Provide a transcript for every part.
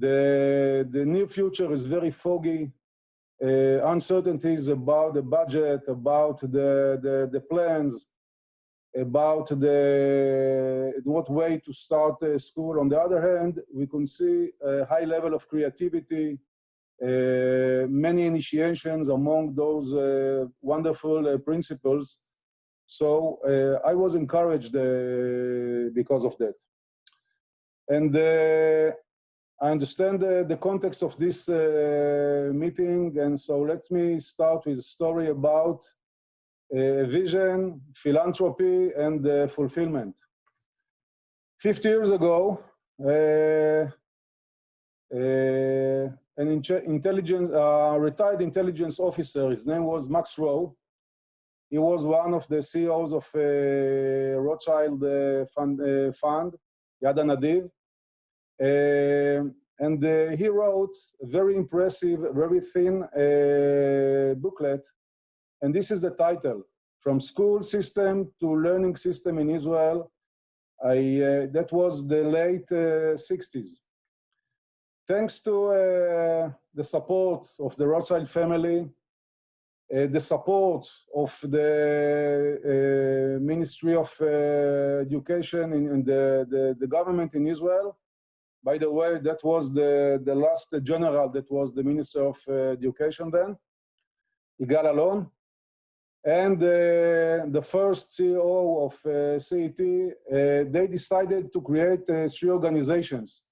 The, the near future is very foggy. Uh, uncertainties about the budget, about the, the, the plans, about the what way to start school. On the other hand, we can see a high level of creativity, uh, many initiations among those uh, wonderful uh, principles. So uh, I was encouraged uh, because of that. And uh, I understand the context of this meeting, and so let me start with a story about uh, vision, philanthropy, and uh, fulfillment. 50 years ago, uh, an intelligence, retired intelligence officer, his name was Max Rowe, he was one of the CEOs of uh, Rothschild uh, fund, uh, fund, Yad Hanadiv. And he wrote a very impressive, very thin booklet and this is the title, From School System to Learning System in Israel. I, uh, that was the late uh, 60s. Thanks to uh, the support of the Rothschild family, uh, the support of the uh, Ministry of uh, Education and the, the, the, government in Israel. By the way, that was the, the last general that was the Minister of Education then, Yigal Allon and uh, the first CEO of uh, CET, uh, they decided to create uh, three organizations.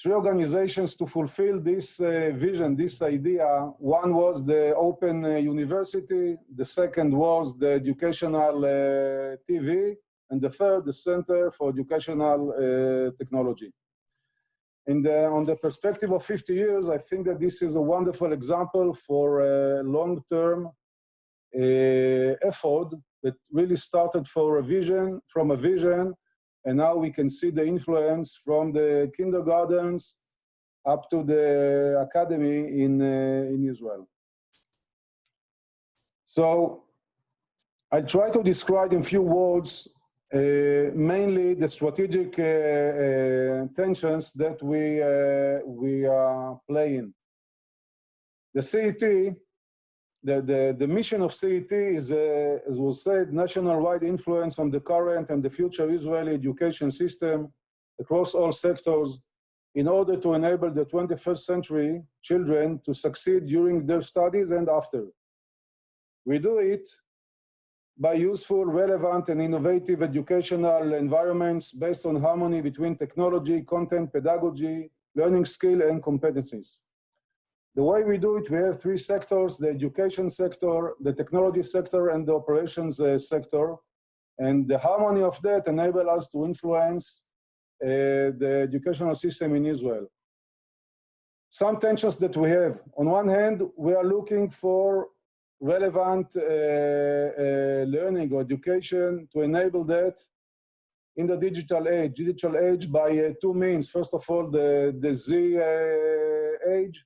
Three organizations to fulfill this uh, vision, this idea. One was the Open uh, University, the second was the Educational TV, and the third, the Center for Educational Technology. And on the perspective of 50 years, I think that this is a wonderful example for a long-term uh, effort that really started for a vision, from a vision, and now we can see the influence from the kindergartens up to the academy in, uh, in Israel. So I try to describe in few words uh, mainly the strategic uh, uh, tensions that we, uh, we are playing. The CET the, the, the mission of CET is, uh, as was said, national-wide influence on the current and the future Israeli education system across all sectors in order to enable the 21st century children to succeed during their studies and after. We do it by useful, relevant, and innovative educational environments based on harmony between technology, content, pedagogy, learning skill, and competencies. The way we do it, we have three sectors, the education sector, the technology sector, and the operations uh, sector. And the harmony of that enable us to influence uh, the educational system in Israel. Some tensions that we have. On one hand, we are looking for relevant uh, uh learning or education to enable that in the digital age. Digital age by uh, two means. First of all, the, the Z uh, age,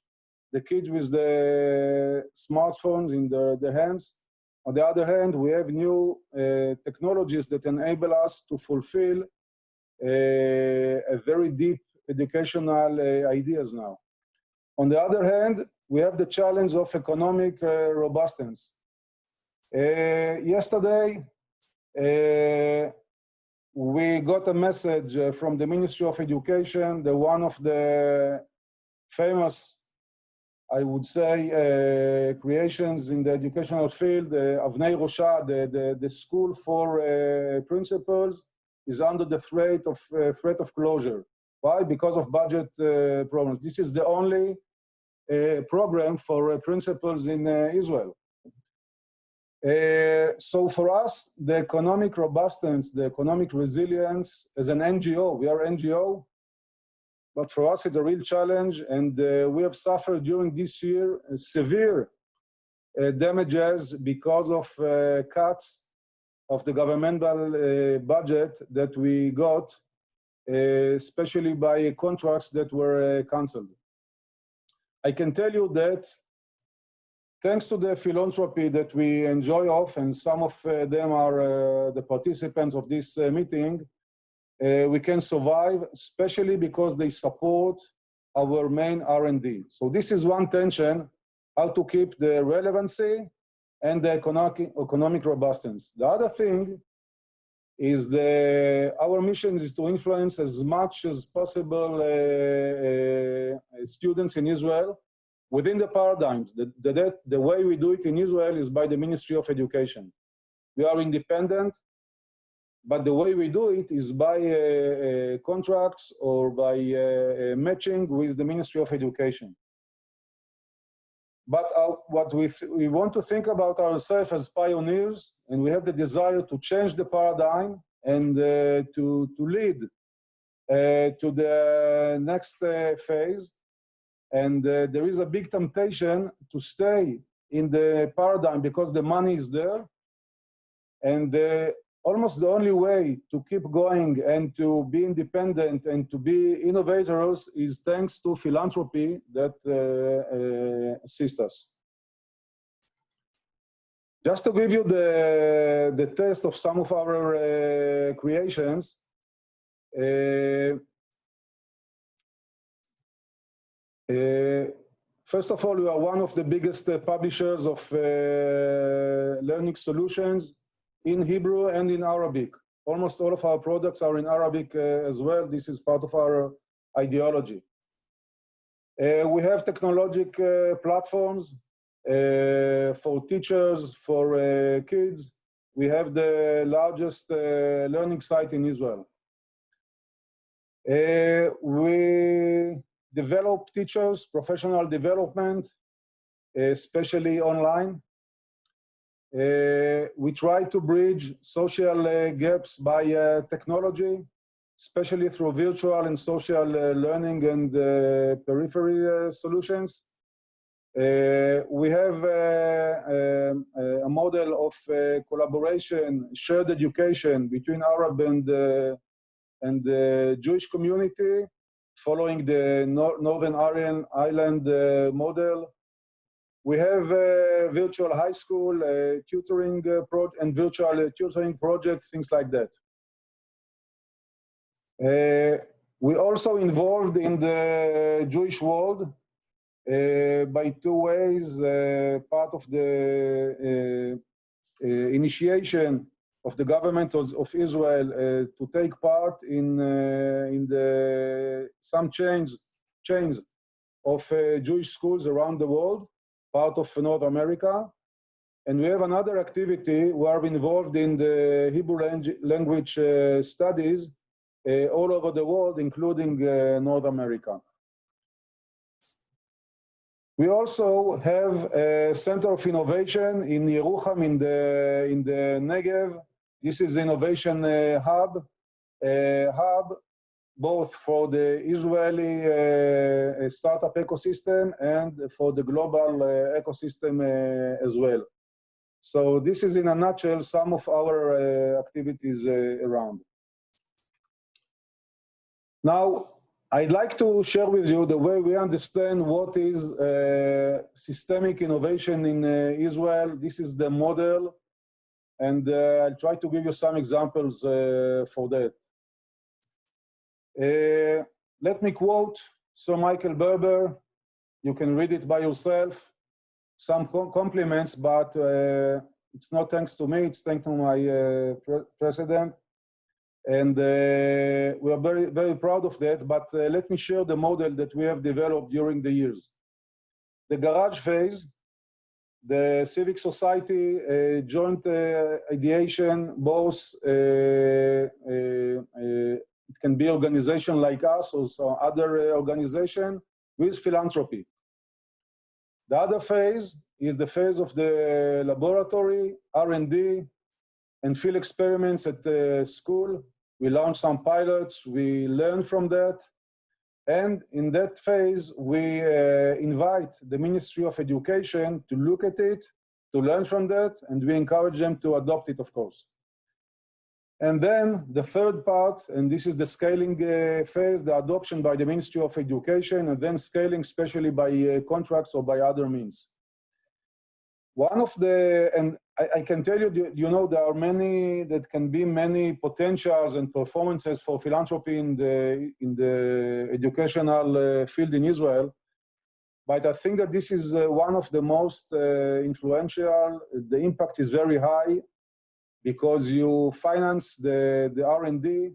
the kids with the smartphones in the, the hands. On the other hand, we have new uh, technologies that enable us to fulfill uh, a very deep educational ideas now. On the other hand, we have the challenge of economic uh, robustness. Uh, yesterday, uh, we got a message from the Ministry of Education the one of the famous I would say, uh, creations in the educational field, uh, Avnei Rosha, the, the, the, school for uh, principals, is under the threat of, uh, threat of closure. Why? Because of budget problems. This is the only program for principals in Israel. so for us, the economic robustness, the economic resilience as an NGO, we are NGO, but for us, it's a real challenge, and uh, we have suffered during this year uh, severe uh, damages because of uh, cuts of the governmental uh, budget that we got, uh, especially by contracts that were cancelled. I can tell you that thanks to the philanthropy that we enjoy of, and some of uh, them are uh, the participants of this uh, meeting, uh, we can survive, especially because they support our main R&D. So this is one tension, how to keep the relevancy and the economic robustness. The other thing is the, our mission is to influence as much as possible uh, uh, students in Israel within the paradigms. The, the, the way we do it in Israel is by the Ministry of Education. We are independent, but the way we do it is by uh, uh, contracts or by uh, uh matching with the Ministry of Education. But uh, what we, we want to think about ourselves as pioneers, and we have the desire to change the paradigm and uh, to, to lead to the next phase. And there is a big temptation to stay in the paradigm because the money is there and uh, almost the only way to keep going and to be independent and to be innovators is thanks to philanthropy that uh, uh, assists us. Just to give you the, the taste of some of our uh, creations, uh, uh, First of all, we are one of the biggest uh, publishers of learning solutions in Hebrew and in Arabic. Almost all of our products are in Arabic uh, as well. This is part of our ideology. Uh, we have technological uh, platforms uh, for teachers, for uh, kids. We have the largest uh, learning site in Israel. we develop teachers, professional development, especially online. Uh, we try to bridge social uh, gaps by uh, technology, especially through virtual and social learning and periphery solutions. Uh, we have uh, uh, a model of collaboration, shared education between Arab and, and the Jewish community, following the Nor Northern Ireland Island model. We have a virtual high school, tutoring uh, project, and virtual tutoring project, things like that. Uh, we also involved in the Jewish world uh, by two ways. Uh, part of the uh, initiation of the government of, of Israel to take part in in the some change chains of Jewish schools around the world part of North America. And we have another activity we're involved in the Hebrew language uh, studies uh, all over the world, including uh, North America. We also have a center of innovation in Yerucham in the, in the Negev. This is innovation uh, hub, uh, hub both for the Israeli uh, startup ecosystem and for the global uh, ecosystem uh, as well. So this is in a nutshell some of our activities around. Now, I'd like to share with you the way we understand what is uh, systemic innovation in uh, Israel. This is the model, and uh, I'll try to give you some examples for that. Uh, let me quote Sir Michael Barber. You can read it by yourself. Some compliments, but uh, it's not thanks to me, it's thanks to my uh, pre president. And uh, we are very, very proud of that, but uh, let me share the model that we have developed during the years. The garage phase, the civic society uh, joint ideation, both it can be organization like us or some other uh, organization with philanthropy. The other phase is the phase of the laboratory, R&D, and field experiments at the school. We launch some pilots, we learn from that. And in that phase, we uh, invite the Ministry of Education to look at it, to learn from that, and we encourage them to adopt it, of course. And then the third part, and this is the scaling uh, phase, the adoption by the Ministry of Education, and then scaling especially by uh, contracts or by other means. One of the, and I, I, can tell you, you know, there are many, that can be many potentials and performances for philanthropy in the, in the educational uh, field in Israel. But I think that this is uh, one of the most uh, influential. The impact is very high because you finance the, the R&D,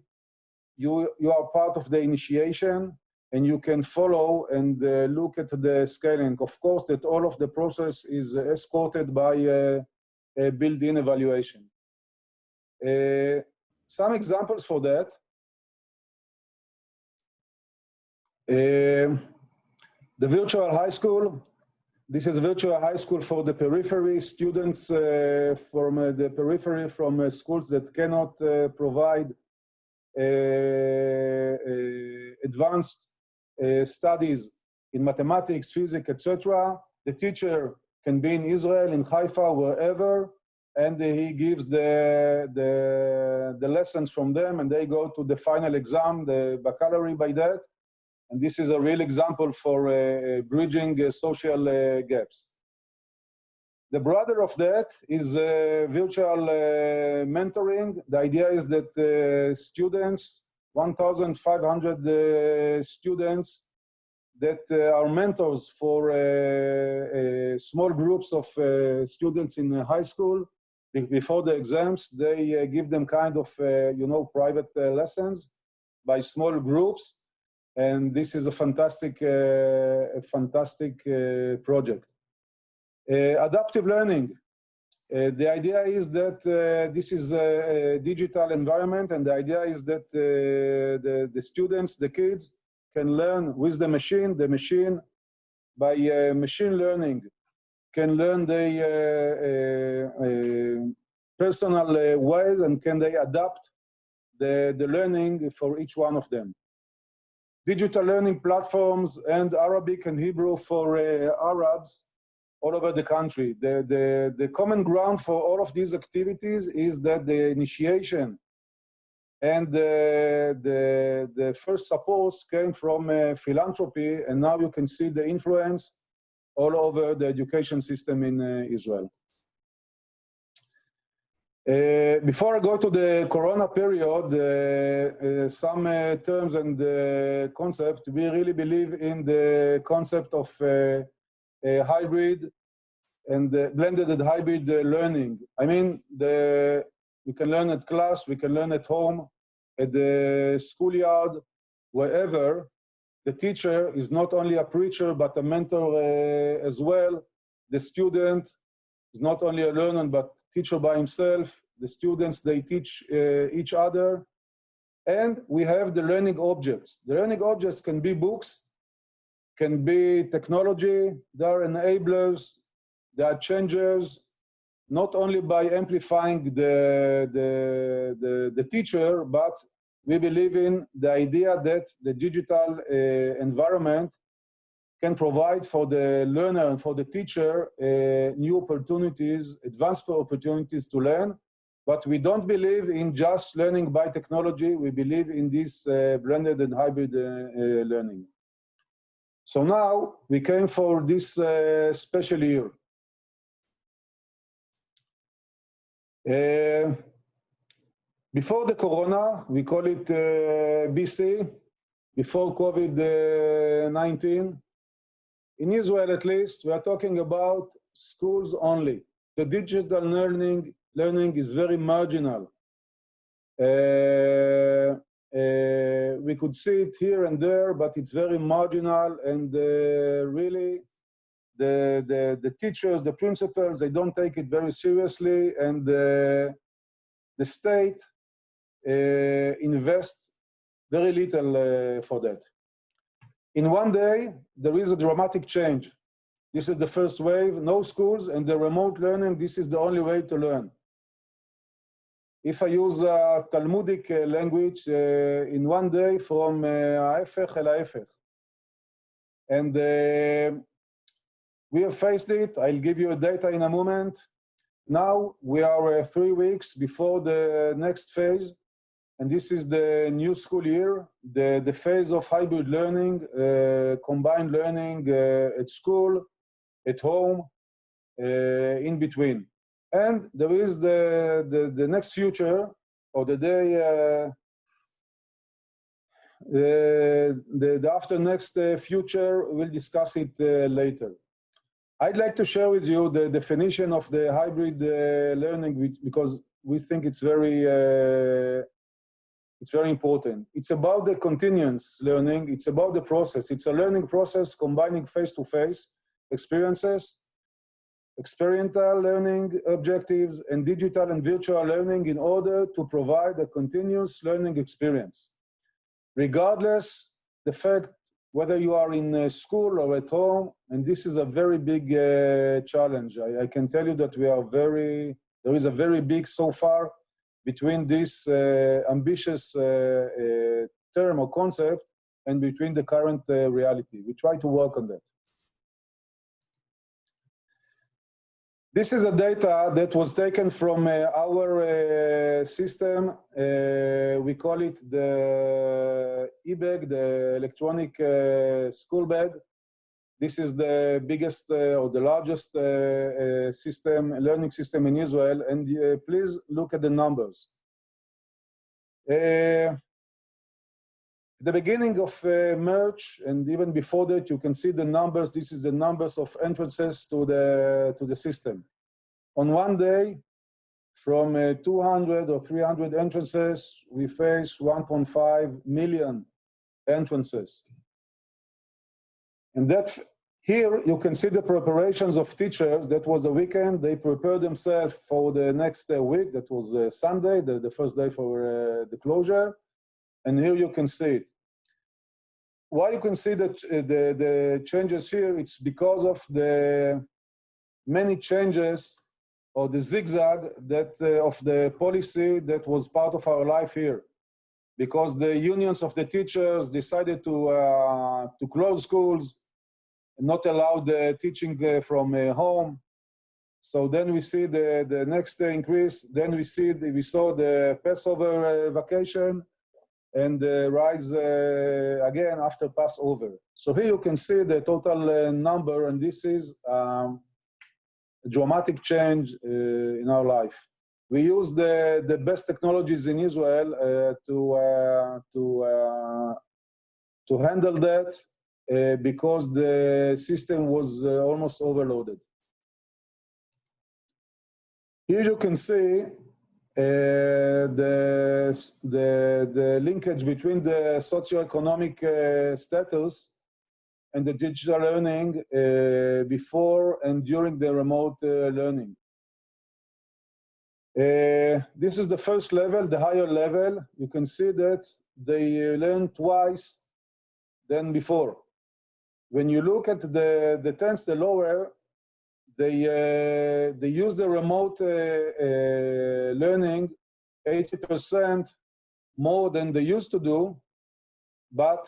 you, you are part of the initiation, and you can follow and uh, look at the scaling. Of course, that all of the process is escorted by uh, uh, built-in evaluation. Uh, some examples for that. Uh, the virtual high school. This is a virtual high school for the periphery students uh, from uh, the periphery from uh, schools that cannot provide advanced studies in mathematics, physics, etc. The teacher can be in Israel, in Haifa, wherever, and he gives the, the, the lessons from them and they go to the final exam, the baccalaureate by that. And this is a real example for uh, bridging uh, social uh, gaps. The brother of that is uh, virtual uh, mentoring. The idea is that uh, students, 1,500 students that uh, are mentors for uh, uh, small groups of students in high school before the exams they give them kind of you know private lessons by small groups and this is a fantastic a fantastic project adaptive learning uh, the idea is that uh, this is a, digital environment and the idea is that uh, the, the students, the kids, can learn with the machine. The machine, by uh, machine learning, can learn the uh, uh, uh personal uh, ways and can they adapt the, the learning for each one of them. Digital learning platforms and Arabic and Hebrew for Arabs all over the country. The, the, the common ground for all of these activities is that the initiation and the, the, the first support came from uh, philanthropy, and now you can see the influence all over the education system in uh, Israel. Uh, before I go to the Corona period, uh, uh, some uh, terms and concept, we really believe in the concept of hybrid and blended and hybrid learning. I mean, the we can learn at class, we can learn at home, at the schoolyard, wherever. The teacher is not only a preacher, but a mentor uh, as well. The student is not only a learner, but teacher by himself. The students, they teach uh, each other. And we have the learning objects. The learning objects can be books, can be technology, they are enablers, they are changers, not only by amplifying the, the, the, the, teacher, but we believe in the idea that the digital uh, environment can provide for the learner and for the teacher uh, new opportunities, advanced opportunities to learn. But we don't believe in just learning by technology. We believe in this uh, blended and hybrid uh, uh, learning. So now we came for this uh, special year. Uh, before the corona, we call it BC, before COVID-19, in Israel at least, we are talking about schools only. The digital learning, learning is very marginal. Uh, uh, we could see it here and there, but it's very marginal and uh, really the, the, the teachers, the principals, they don't take it very seriously and the, the state uh, invest very little uh, for that. In one day, there is a dramatic change. This is the first wave, no schools and the remote learning, this is the only way to learn. If I use a Talmudic uh, language uh, in one day from ההפך אל ההפך. And uh, we have faced it. I'll give you data in a moment. Now we are uh, three weeks before the next phase, and this is the new school year, the, the phase of hybrid learning, uh, combined learning uh, at school, at home, uh, in between. And there is the, the, the next future, or the day, uh, the, the, the after next uh, future, we'll discuss it uh, later. I'd like to share with you the definition of the hybrid uh, learning because we think it's very uh, it's very important. It's about the continuous learning. It's about the process. It's a learning process combining face-to-face -face experiences, experiential learning objectives, and digital and virtual learning in order to provide a continuous learning experience. Regardless the fact whether you are in school or at home, and this is a very big uh, challenge. I, I can tell you that we are very, there is a very big so far between this uh, ambitious uh, uh, term or concept and between the current reality. We try to work on that. This is a data that was taken from uh, our uh, system. Uh, we call it the e-bag, the electronic school bag. This is the biggest uh, or the largest uh, uh, system, learning system in Israel. And please look at the numbers. The beginning of March, and even before that, you can see the numbers. This is the numbers of entrances to the, to the system. On one day, from uh, 200 or 300 entrances, we face 1.5 million entrances. And that here you can see the preparations of teachers. That was a weekend. They prepared themselves for the next uh, week. That was uh, Sunday, the, the first day for uh, the closure. And here you can see it. Why you can see that uh, the, the changes here, it's because of the many changes or the zigzag that uh, of the policy that was part of our life here because the unions of the teachers decided to, uh, to close schools, not allowed teaching uh, from uh, home. So then we see the, the next increase. Then we see the, we saw the Passover uh, vacation and rise again after Passover. So here you can see the total number, and this is um, a dramatic change in our life. We use the, the best technologies in Israel uh, to, uh, to, uh, to handle that because the system was uh, almost overloaded. Here you can see uh, the, the, the linkage between the socioeconomic uh, status and the digital learning uh, before and during the remote uh, learning. this is the first level, the higher level. You can see that they learn twice than before when you look at the, the tents, the lower, they, uh, they use the remote uh, uh, learning 80% more than they used to do, but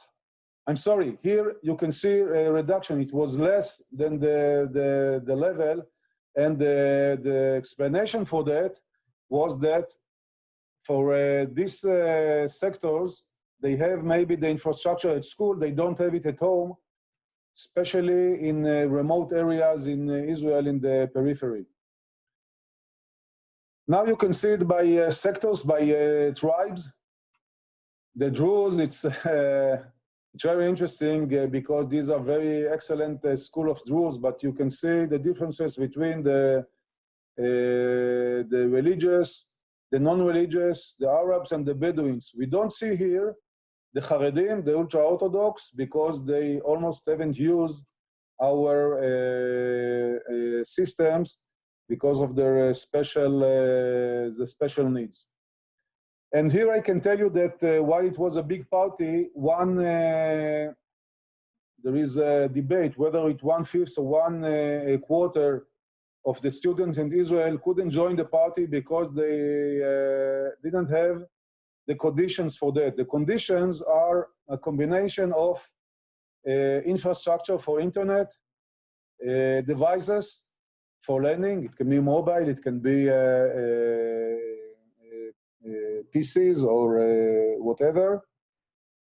I'm sorry, here you can see a reduction. It was less than the, the, the level, and the, the explanation for that was that for uh, these uh, sectors, they have maybe the infrastructure at school, they don't have it at home, especially in uh, remote areas in uh, Israel in the periphery. Now you can see it by uh, sectors, by tribes. The Druze, it's, it's very interesting because these are very excellent school of Druze, but you can see the differences between the, the religious, the non-religious, the Arabs and the Bedouins. We don't see here the Haredim, the ultra-Orthodox, because they almost haven't used our uh, uh, systems because of their special, uh, the special needs. And here I can tell you that uh, while it was a big party, one, uh, there is a debate whether it one-fifth or one uh, quarter of the students in Israel couldn't join the party because they didn't have the conditions for that. The conditions are a combination of uh, infrastructure for internet, uh, devices for learning. It can be mobile, it can be uh, uh, uh PCs or uh, whatever.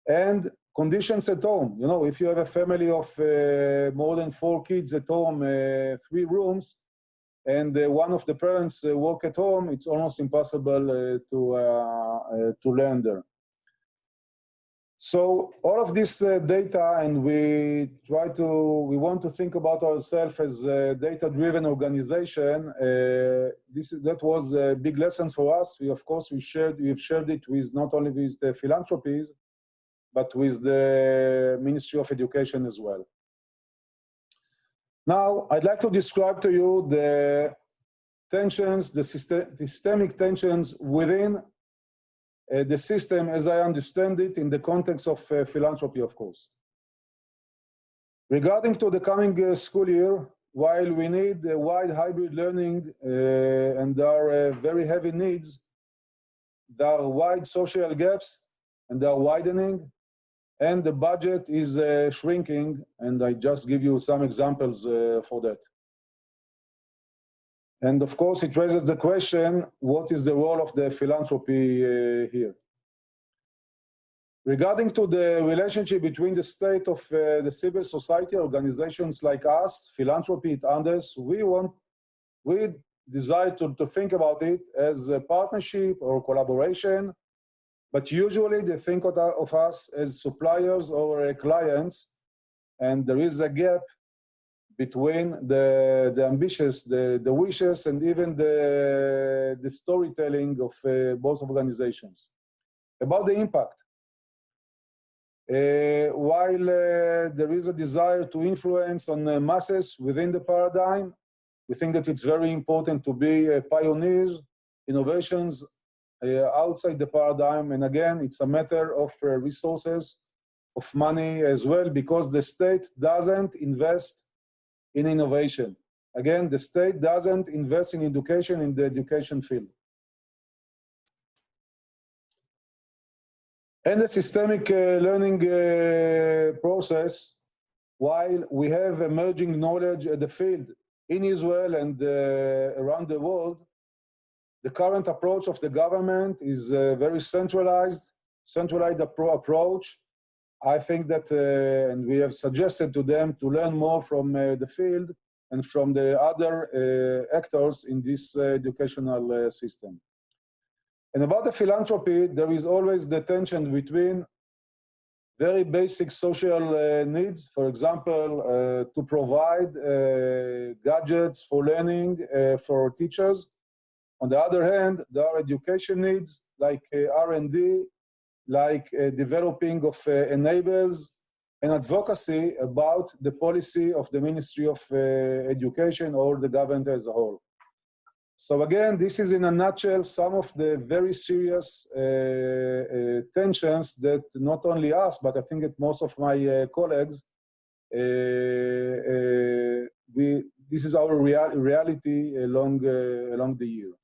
And conditions at home. You know, if you have a family of more than four kids at home, three rooms, and uh, one of the parents uh, work at home, it's almost impossible uh, to, to learn there. So all of this uh, data, and we try to, we want to think about ourselves as a data-driven organization. Uh, this is, that was a big lesson for us. We, of course, we shared, we've shared it with not only with the philanthropies, but with the Ministry of Education as well. Now, I'd like to describe to you the tensions, the systemic tensions within uh, the system as I understand it in the context of uh, philanthropy, of course. Regarding to the coming uh, school year, while we need wide hybrid learning and there are very heavy needs, there are wide social gaps and they are widening and the budget is uh, shrinking and I just give you some examples uh, for that. And of course, it raises the question, what is the role of the philanthropy uh, here? Regarding to the relationship between the state of uh, the civil society organizations like us, philanthropy and others, we want, we desire to, to think about it as a partnership or collaboration, but usually they think of, us as suppliers or clients, and there is a gap between the, the ambitions, the, the wishes, and even the, the storytelling of uh, both organizations. About the impact. Uh, while uh, there is a desire to influence on uh, masses within the paradigm, we think that it's very important to be uh, pioneers, innovations outside the paradigm. And again, it's a matter of resources, of money as well, because the state doesn't invest in innovation. Again, the state doesn't invest in education in the education field. And the systemic uh, learning uh, process, while we have emerging knowledge at the field in Israel and uh, around the world, the current approach of the government is a very centralized, centralized appro approach, I think that, uh, and we have suggested to them to learn more from uh, the field and from the other uh, actors in this educational system. And about the philanthropy, there is always the tension between very basic social uh, needs, for example, uh, to provide uh, gadgets for learning for teachers. On the other hand, there are education needs like R&D like uh, developing of uh, enables and advocacy about the policy of the Ministry of uh, Education or the government as a whole. So again, this is in a nutshell some of the very serious uh, uh, tensions that not only us, but I think that most of my uh, colleagues, we, this is our real, reality along, along the year.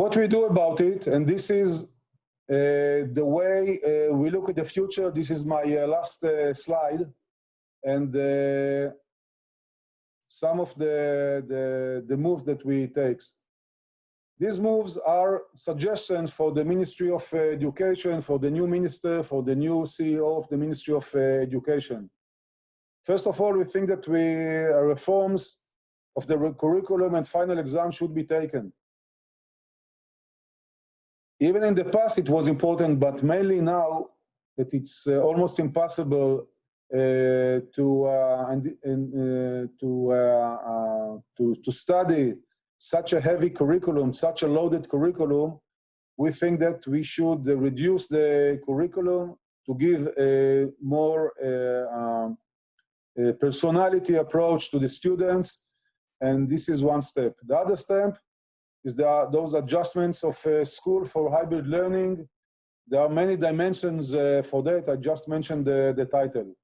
What we do about it, and this is uh, the way uh, we look at the future. This is my uh, last uh, slide, and uh, some of the, the, the moves that we take. These moves are suggestions for the Ministry of Education, for the new minister, for the new CEO of the Ministry of Education. First of all, we think that we reforms of the curriculum and final exam should be taken. Even in the past, it was important, but mainly now that it's uh, almost impossible uh, to uh, and, and uh, to, uh, uh, to to study such a heavy curriculum, such a loaded curriculum. We think that we should reduce the curriculum to give a more um, a personality approach to the students, and this is one step. The other step is there those adjustments of uh, school for hybrid learning. There are many dimensions uh, for that. I just mentioned the, the title.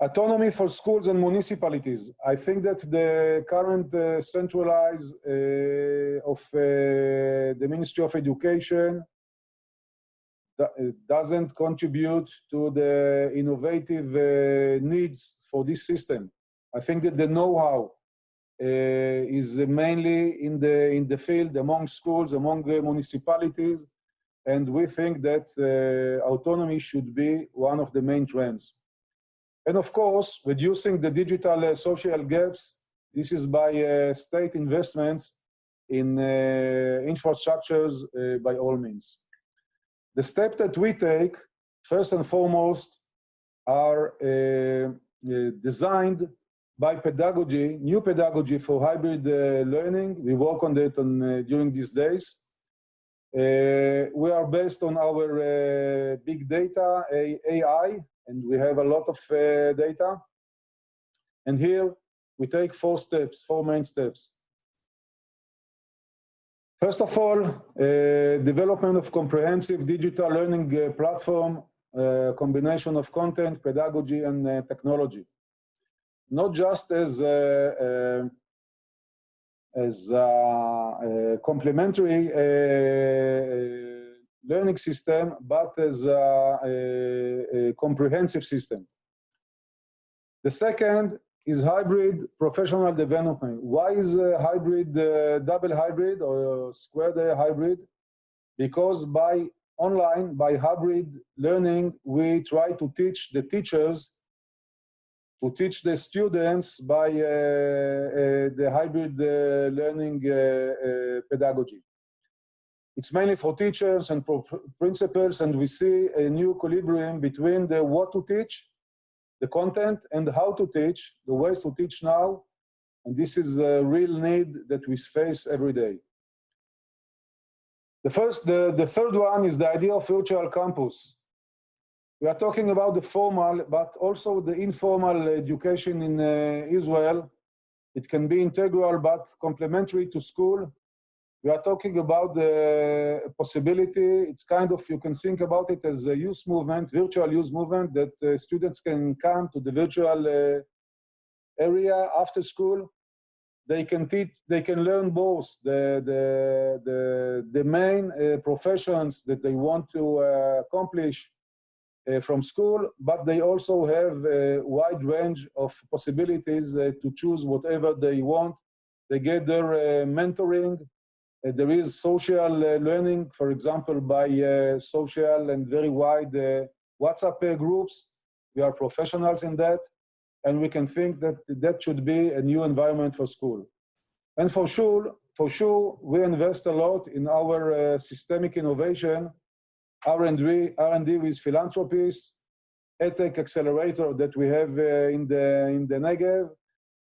Autonomy for schools and municipalities. I think that the current uh, centralized uh, of uh, the Ministry of Education uh, doesn't contribute to the innovative needs for this system. I think that the know-how is mainly in the, in the field among schools, among municipalities, and we think that uh, autonomy should be one of the main trends. And of course, reducing the digital uh, social gaps. This is by uh, state investments in uh, infrastructures uh, by all means. The step that we take, first and foremost, are uh, uh, designed by pedagogy, new pedagogy for hybrid learning. We work on that on, during these days. Uh, we are based on our uh, big data, AI, and we have a lot of uh, data. And here we take four steps, four main steps. First of all, uh, development of comprehensive digital learning uh, platform, uh, combination of content, pedagogy, and uh, technology. Not just as a, uh, as a, a complementary learning system, but as a, a, comprehensive system. The second is hybrid professional development. Why is hybrid uh, double hybrid or squared hybrid? Because by online, by hybrid learning, we try to teach the teachers to teach the students by uh, uh, the hybrid uh, learning pedagogy. It's mainly for teachers and principals, and we see a new equilibrium between the what to teach the content and how to teach, the ways to teach now. And this is a real need that we face every day. The first, the, the third one is the idea of virtual campus. We are talking about the formal, but also the informal education in uh, Israel. It can be integral, but complementary to school we are talking about the possibility, it's kind of, you can think about it as a youth movement, virtual youth movement, that uh, students can come to the virtual uh, area after school. They can teach, they can learn both the, the, the, the main uh, professions that they want to uh, accomplish from school, but they also have a wide range of possibilities uh, to choose whatever they want. They get their mentoring, uh, there is social uh, learning, for example, by uh, social and very wide WhatsApp groups. We are professionals in that, and we can think that that should be a new environment for school. And for sure, for sure, we invest a lot in our systemic innovation, R&D, R&D with philanthropies, EdTech accelerator that we have uh, in the in the Negev,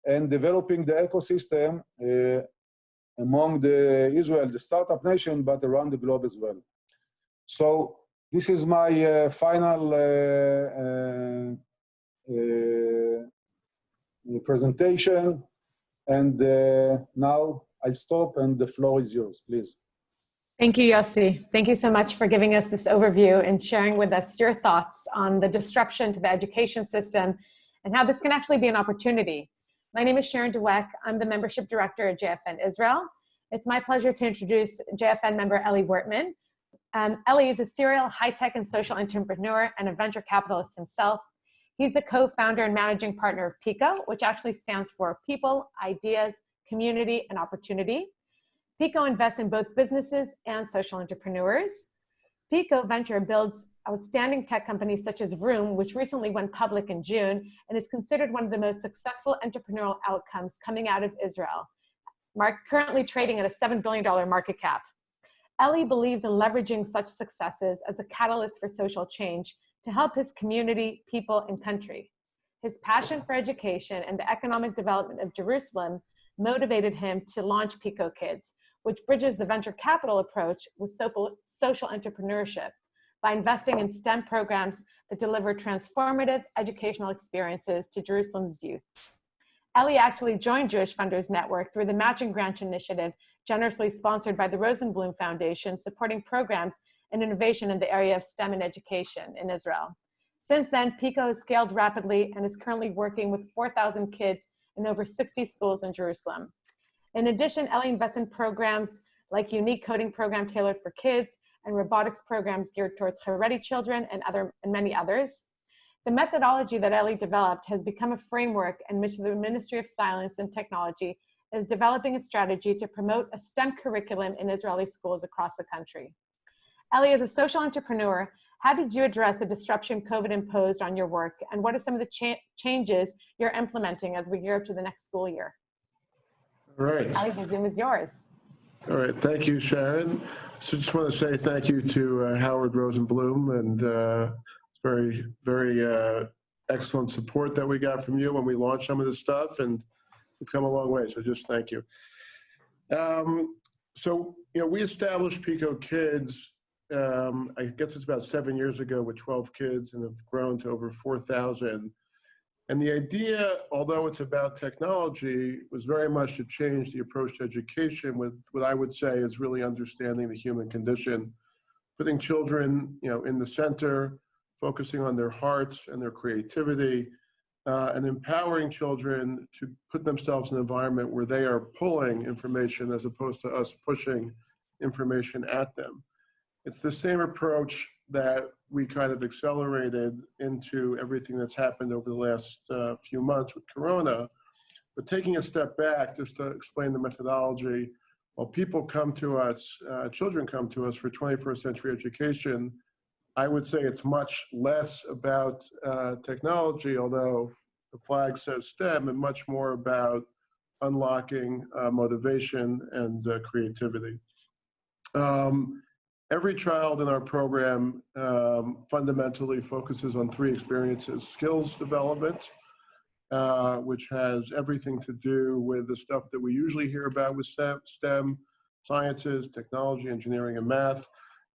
and developing the ecosystem uh, among the Israel, the startup nation, but around the globe as well. So this is my uh, final uh, uh, uh presentation. And now I'll stop and the floor is yours, please. Thank you, Yossi. Thank you so much for giving us this overview and sharing with us your thoughts on the disruption to the education system and how this can actually be an opportunity my name is Sharon Dweck. I'm the membership director at JFN Israel. It's my pleasure to introduce JFN member Eli Wurtman. Um, Eli is a serial high-tech and social entrepreneur and a venture capitalist himself. He's the co-founder and managing partner of PICO, which actually stands for People, Ideas, Community, and Opportunity. PICO invests in both businesses and social entrepreneurs. PICO Venture builds outstanding tech companies such as Vroom, which recently went public in June and is considered one of the most successful entrepreneurial outcomes coming out of Israel, Mark, currently trading at a $7 billion market cap. Eli believes in leveraging such successes as a catalyst for social change to help his community, people, and country. His passion for education and the economic development of Jerusalem motivated him to launch Pico Kids, which bridges the venture capital approach with social entrepreneurship by investing in STEM programs that deliver transformative educational experiences to Jerusalem's youth. Eli actually joined Jewish Funders Network through the Matching Grant Initiative, generously sponsored by the Rosenblum Foundation, supporting programs and innovation in the area of STEM and education in Israel. Since then, PICO has scaled rapidly and is currently working with 4,000 kids in over 60 schools in Jerusalem. In addition, Eli invests in programs like unique coding program tailored for kids and robotics programs geared towards Haredi children and, other, and many others. The methodology that Eli developed has become a framework in which the Ministry of Science and Technology is developing a strategy to promote a STEM curriculum in Israeli schools across the country. Eli is a social entrepreneur How did you address the disruption COVID imposed on your work? And what are some of the cha changes you're implementing as we gear up to the next school year? All right. Eli, the Zoom is yours. All right. Thank you, Sharon. So just want to say thank you to uh, Howard Rosenblum and uh, very, very uh, excellent support that we got from you when we launched some of this stuff and we've come a long way. So just thank you. Um, so, you know, we established Pico Kids, um, I guess it's about seven years ago with 12 kids and have grown to over 4,000. And the idea, although it's about technology, was very much to change the approach to education with what I would say is really understanding the human condition, putting children, you know, in the center, focusing on their hearts and their creativity, uh, and empowering children to put themselves in an environment where they are pulling information as opposed to us pushing information at them. It's the same approach that we kind of accelerated into everything that's happened over the last uh, few months with Corona. But taking a step back, just to explain the methodology, while people come to us, uh, children come to us for 21st century education, I would say it's much less about uh, technology, although the flag says STEM, and much more about unlocking uh, motivation and uh, creativity. Um, every child in our program um, fundamentally focuses on three experiences. Skills development, uh, which has everything to do with the stuff that we usually hear about with STEM, sciences, technology, engineering, and math.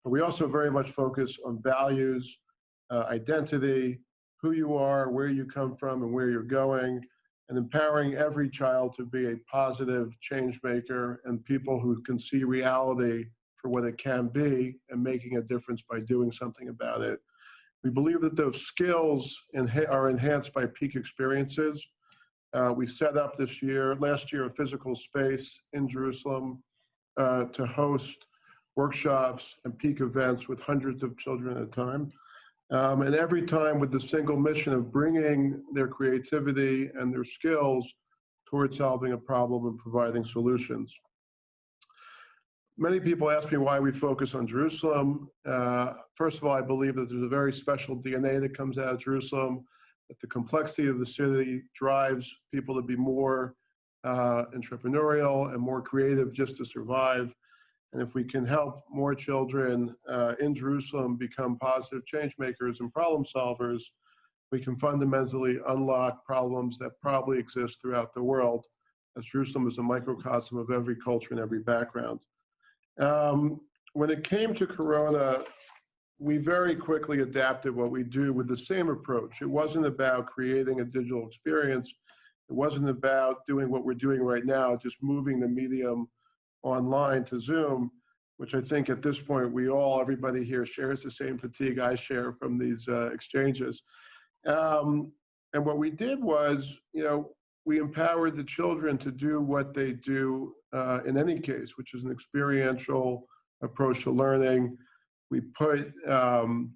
But we also very much focus on values, uh, identity, who you are, where you come from, and where you're going, and empowering every child to be a positive change maker and people who can see reality for what it can be and making a difference by doing something about it. We believe that those skills are enhanced by peak experiences. Uh, we set up this year, last year, a physical space in Jerusalem uh, to host workshops and peak events with hundreds of children at a time. Um, and every time with the single mission of bringing their creativity and their skills towards solving a problem and providing solutions. Many people ask me why we focus on Jerusalem. Uh, first of all, I believe that there's a very special DNA that comes out of Jerusalem, that the complexity of the city drives people to be more uh, entrepreneurial and more creative just to survive. And if we can help more children uh, in Jerusalem become positive change makers and problem solvers, we can fundamentally unlock problems that probably exist throughout the world, as Jerusalem is a microcosm of every culture and every background. Um, when it came to Corona, we very quickly adapted what we do with the same approach. It wasn't about creating a digital experience. It wasn't about doing what we're doing right now, just moving the medium online to Zoom, which I think at this point we all, everybody here shares the same fatigue I share from these uh, exchanges. Um, and what we did was, you know, we empowered the children to do what they do uh, in any case, which is an experiential approach to learning. We put um,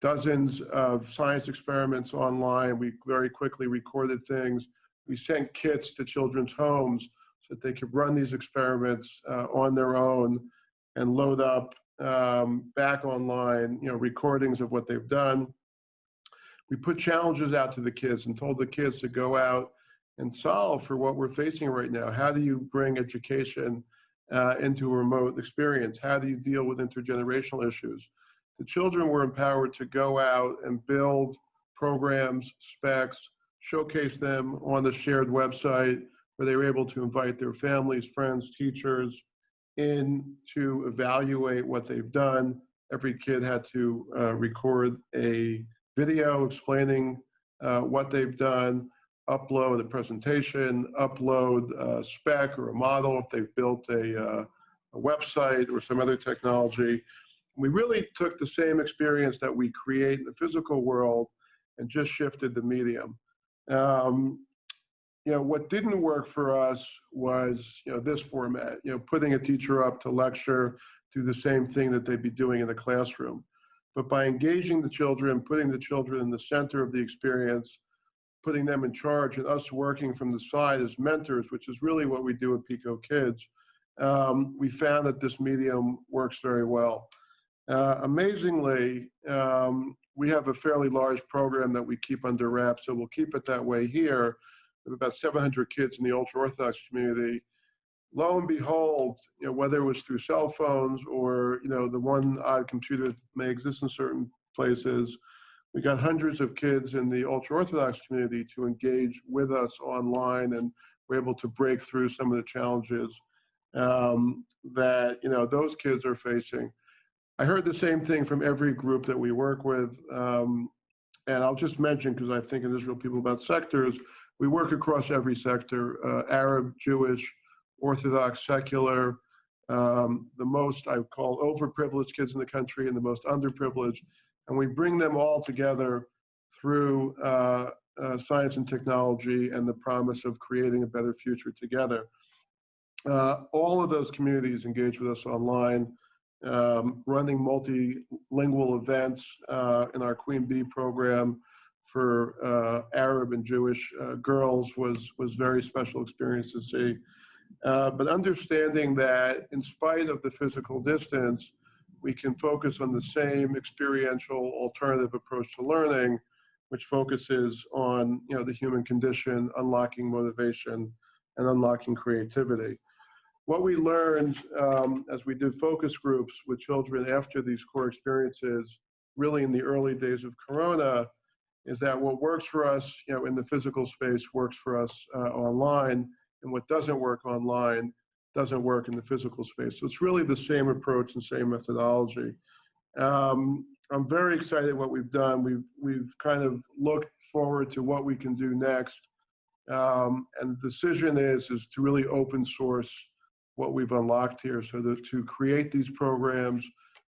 dozens of science experiments online. We very quickly recorded things. We sent kits to children's homes so that they could run these experiments uh, on their own and load up um, back online, you know, recordings of what they've done. We put challenges out to the kids and told the kids to go out and solve for what we're facing right now. How do you bring education uh, into a remote experience? How do you deal with intergenerational issues? The children were empowered to go out and build programs, specs, showcase them on the shared website, where they were able to invite their families, friends, teachers in to evaluate what they've done. Every kid had to uh, record a video explaining uh, what they've done, upload a presentation, upload a spec or a model if they've built a, uh, a website or some other technology. We really took the same experience that we create in the physical world and just shifted the medium. Um, you know, what didn't work for us was, you know, this format, you know, putting a teacher up to lecture, do the same thing that they'd be doing in the classroom. But by engaging the children, putting the children in the center of the experience, putting them in charge and us working from the side as mentors, which is really what we do at Pico Kids, um, we found that this medium works very well. Uh, amazingly, um, we have a fairly large program that we keep under wraps, so we'll keep it that way here. We have about 700 kids in the ultra-Orthodox community. Lo and behold, you know, whether it was through cell phones or, you know, the one odd computer that may exist in certain places, we got hundreds of kids in the ultra-Orthodox community to engage with us online and we're able to break through some of the challenges um, that, you know, those kids are facing. I heard the same thing from every group that we work with. Um, and I'll just mention, because I think in Israel people about sectors, we work across every sector, uh, Arab, Jewish, Orthodox, secular, um, the most I call overprivileged kids in the country and the most underprivileged. And we bring them all together through uh, uh, science and technology and the promise of creating a better future together. Uh, all of those communities engage with us online um, running multilingual events uh, in our Queen Bee program for uh, Arab and Jewish uh, girls was, was very special experience to see. But understanding that in spite of the physical distance, we can focus on the same experiential alternative approach to learning, which focuses on you know, the human condition, unlocking motivation, and unlocking creativity. What we learned um, as we did focus groups with children after these core experiences, really in the early days of Corona, is that what works for us, you know, in the physical space works for us uh, online, and what doesn't work online doesn't work in the physical space. So it's really the same approach and same methodology. Um, I'm very excited what we've done. We've we've kind of looked forward to what we can do next, um, and the decision is is to really open source what we've unlocked here so that to create these programs,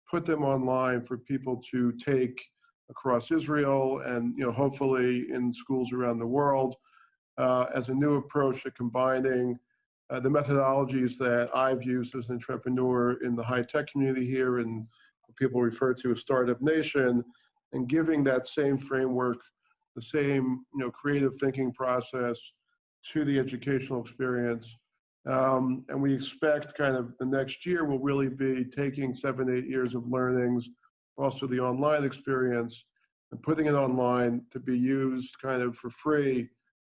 put them online for people to take across Israel and you know hopefully in schools around the world uh, as a new approach to combining uh, the methodologies that I've used as an entrepreneur in the high tech community here and people refer to as Startup Nation and giving that same framework, the same you know creative thinking process to the educational experience. Um, and we expect kind of the next year will really be taking seven, eight years of learnings, also the online experience, and putting it online to be used kind of for free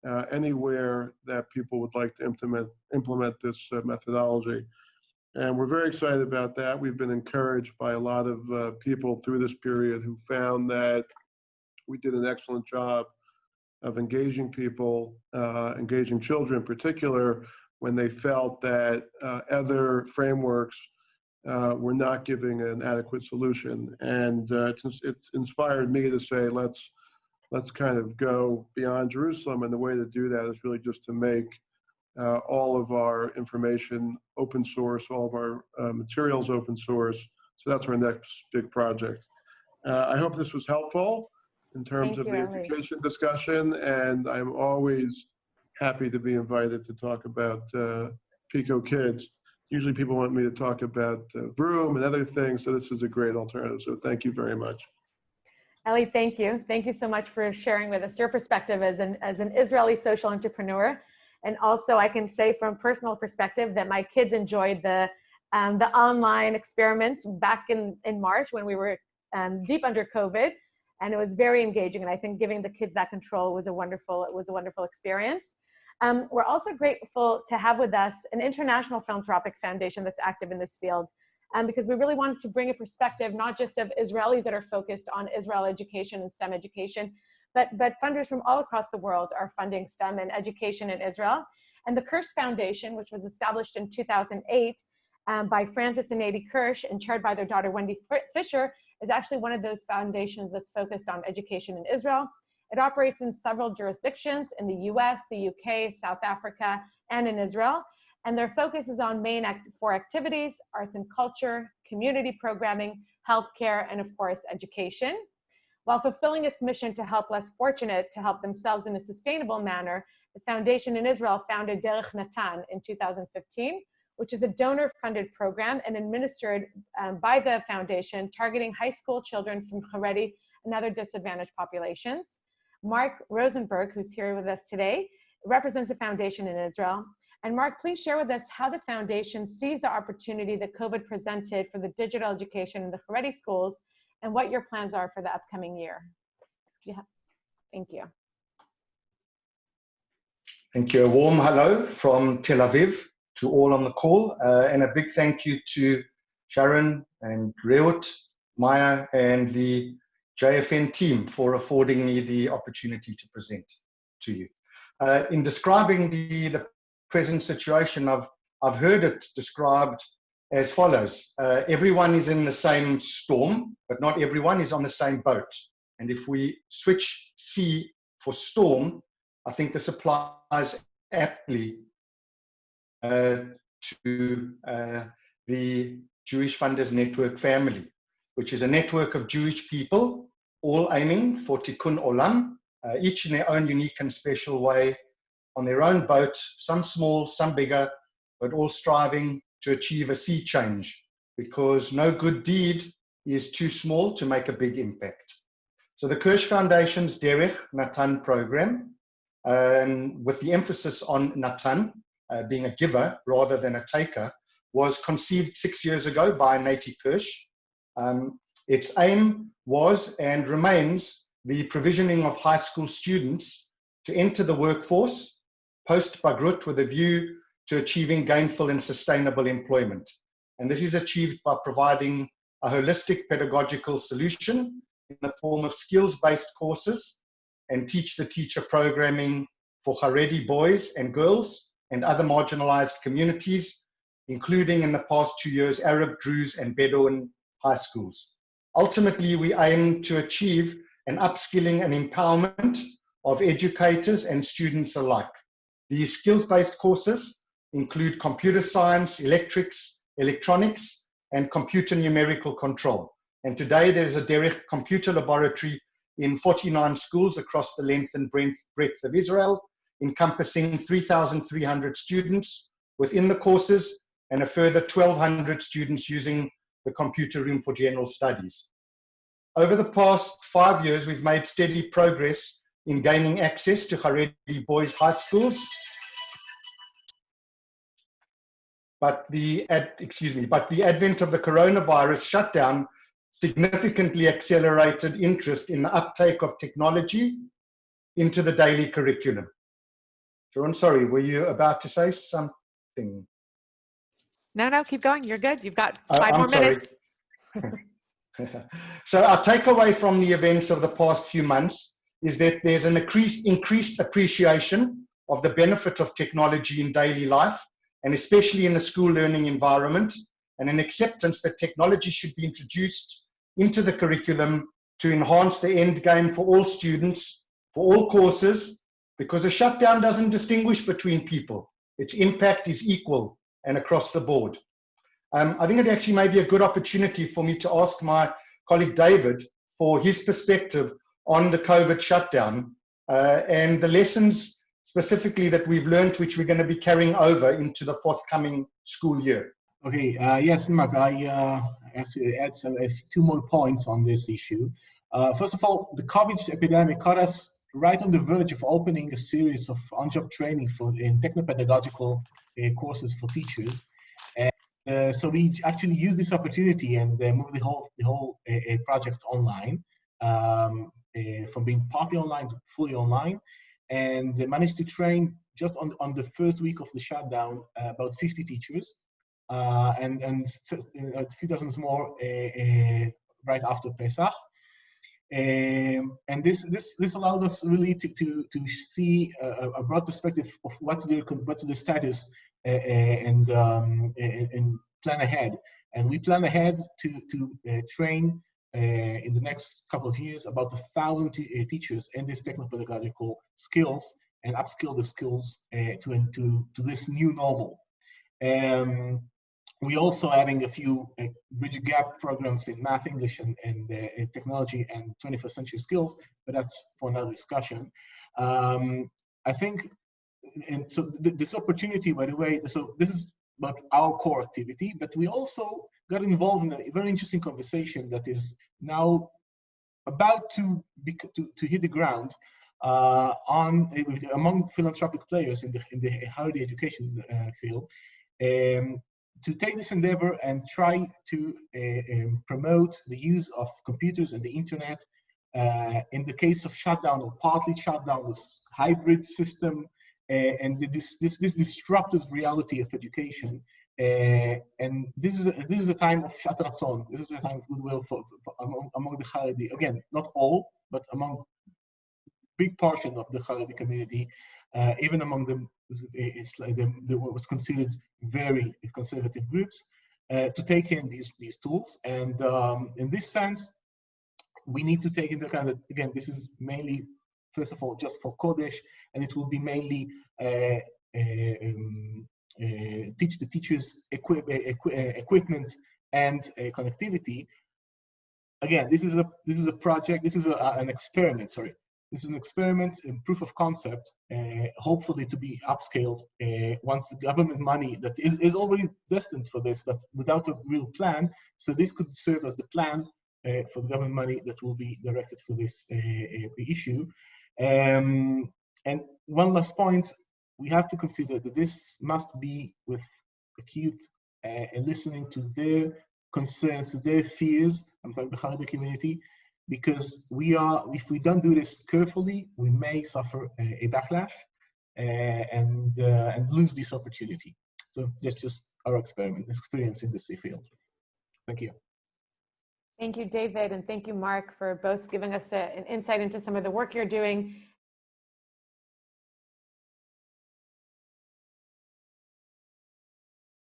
uh, anywhere that people would like to implement, implement this uh, methodology. And we're very excited about that. We've been encouraged by a lot of uh, people through this period who found that we did an excellent job of engaging people, uh, engaging children in particular, when they felt that uh, other frameworks uh, were not giving an adequate solution. And it's, it's inspired me to say, let's, let's kind of go beyond Jerusalem. And the way to do that is really just to make uh, all of our information open source, all of our uh, materials open source. So that's our next big project. Uh, I hope this was helpful in terms Thank of the Eli. education discussion. And I'm always happy to be invited to talk about uh, Pico Kids. Usually people want me to talk about uh, Vroom and other things, so this is a great alternative. So thank you very much. Eli, thank you. Thank you so much for sharing with us your perspective as an, as an Israeli social entrepreneur. And also I can say from a personal perspective that my kids enjoyed the, um, the online experiments back in, in March when we were um, deep under COVID. And it was very engaging. And I think giving the kids that control was a wonderful, it was a wonderful experience. Um, we're also grateful to have with us an international philanthropic foundation that's active in this field um, because we really wanted to bring a perspective not just of Israelis that are focused on Israel education and STEM education, but, but funders from all across the world are funding STEM and education in Israel. And the Kirsh Foundation, which was established in 2008 um, by Frances and Natie Kirsh and chaired by their daughter Wendy Fisher, is actually one of those foundations that's focused on education in Israel. It operates in several jurisdictions in the US, the UK, South Africa, and in Israel. And their focus is on main act four activities, arts and culture, community programming, healthcare, and of course, education. While fulfilling its mission to help less fortunate to help themselves in a sustainable manner, the foundation in Israel founded Derech Natan in 2015, which is a donor-funded program and administered um, by the foundation targeting high school children from Haredi and other disadvantaged populations. Mark Rosenberg, who's here with us today, represents the foundation in Israel. And Mark, please share with us how the foundation sees the opportunity that COVID presented for the digital education in the Haredi schools and what your plans are for the upcoming year. Yeah, thank you. Thank you. A warm hello from Tel Aviv to all on the call, uh, and a big thank you to Sharon and Reut, Maya, and the JFN team for affording me the opportunity to present to you. Uh, in describing the, the present situation, I've, I've heard it described as follows. Uh, everyone is in the same storm, but not everyone is on the same boat. And if we switch sea for storm, I think this applies aptly uh, to uh, the Jewish Funders Network family, which is a network of Jewish people, all aiming for tikkun olam, uh, each in their own unique and special way, on their own boat, some small, some bigger, but all striving to achieve a sea change, because no good deed is too small to make a big impact. So the Kirsh Foundation's Derech Natan program, um, with the emphasis on Natan, uh, being a giver rather than a taker, was conceived six years ago by Natie Kirsh. Um, its aim was and remains the provisioning of high school students to enter the workforce post Bagrut with a view to achieving gainful and sustainable employment. And this is achieved by providing a holistic pedagogical solution in the form of skills-based courses and teach the teacher programming for Haredi boys and girls and other marginalized communities, including in the past two years, Arab, Druze, and Bedouin high schools. Ultimately, we aim to achieve an upskilling and empowerment of educators and students alike. These skills-based courses include computer science, electrics, electronics, and computer numerical control. And today there's a Derech computer laboratory in 49 schools across the length and breadth of Israel, encompassing 3,300 students within the courses and a further 1,200 students using the computer room for general studies. Over the past five years, we've made steady progress in gaining access to Haredi boys' high schools. But the, ad, excuse me, but the advent of the coronavirus shutdown significantly accelerated interest in the uptake of technology into the daily curriculum. Sharon, sorry, were you about to say something? No, no, keep going. You're good. You've got uh, five uh, more sorry. minutes. so our takeaway from the events of the past few months is that there's an increased, increased appreciation of the benefit of technology in daily life, and especially in the school learning environment, and an acceptance that technology should be introduced into the curriculum to enhance the end game for all students, for all courses, because a shutdown doesn't distinguish between people. Its impact is equal and across the board. Um, I think it actually may be a good opportunity for me to ask my colleague David for his perspective on the COVID shutdown uh, and the lessons specifically that we've learned, which we're going to be carrying over into the forthcoming school year. Okay, uh, yes, Mark, I uh, add some, two more points on this issue. Uh, first of all, the COVID epidemic caught us right on the verge of opening a series of on-job training for in techno-pedagogical uh, courses for teachers. And uh, so we actually used this opportunity and uh, moved the whole, the whole project online um, from being partly online to fully online and managed to train just on, on the first week of the shutdown about 50 teachers uh, and and a few dozens more uh, uh, right after Pesach. Um, and this this this allows us really to to to see a, a broad perspective of what's the what's the status uh, and um, and plan ahead. And we plan ahead to to uh, train uh, in the next couple of years about a thousand teachers in these techno-pedagogical skills and upskill the skills to to to this new normal. Um, we also adding a few uh, bridge gap programs in math, English, and, and uh, technology and 21st century skills, but that's for another discussion. Um, I think, and so th this opportunity, by the way, so this is about our core activity, but we also got involved in a very interesting conversation that is now about to, be, to, to hit the ground uh, on among philanthropic players in the in the higher education uh, field um, to take this endeavor and try to uh, um, promote the use of computers and the internet uh, in the case of shutdown or partly shutdown, this hybrid system, uh, and this, this, this disruptive reality of education. Uh, and this is this is a time of shatratzon. This is a time of goodwill for, for among, among the Haredi. Again, not all, but among big portion of the Haredi community, uh, even among the, it's like the, the was considered very conservative groups, uh, to take in these these tools. And um, in this sense, we need to take into account that again, this is mainly, first of all, just for Kodesh, and it will be mainly uh, um, uh, teach the teachers equip, equi equipment and connectivity. Again, this is a this is a project. This is a, an experiment. Sorry, this is an experiment in proof of concept, uh, hopefully to be upscaled uh, once the government money that is, is already destined for this, but without a real plan. So this could serve as the plan uh, for the government money that will be directed for this issue. Um, and one last point, we have to consider that this must be with acute and listening to their concerns, their fears, I'm talking about the community, because we are, if we don't do this carefully, we may suffer a, a backlash uh, and uh, and lose this opportunity. So that's just our experiment experience in this field. Thank you. Thank you, David, and thank you, Mark, for both giving us a, an insight into some of the work you're doing